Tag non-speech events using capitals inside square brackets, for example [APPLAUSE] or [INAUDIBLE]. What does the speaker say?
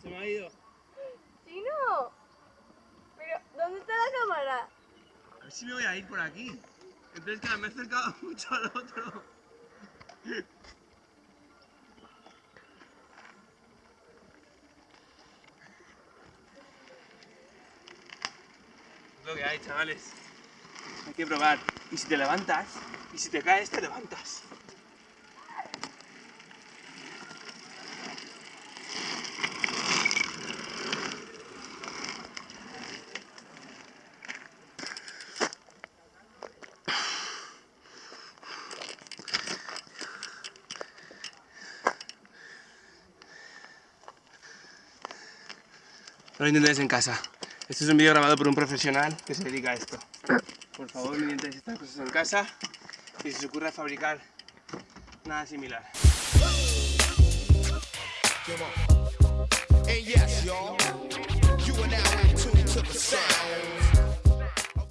Se me ha ido. ¡Chino! Pero, ¿dónde está la cámara? A ver si me voy a ir por aquí. Entonces, claro, me he acercado [LAUGHS] mucho al otro. Es lo que hay, chavales. Hay que probar. Y si te levantas, y si te caes, te levantas. No lo intentéis en casa. Este es un vídeo grabado por un profesional que se dedica a esto. Por favor, no intentéis estas cosas en casa y se ocurre fabricar nada similar.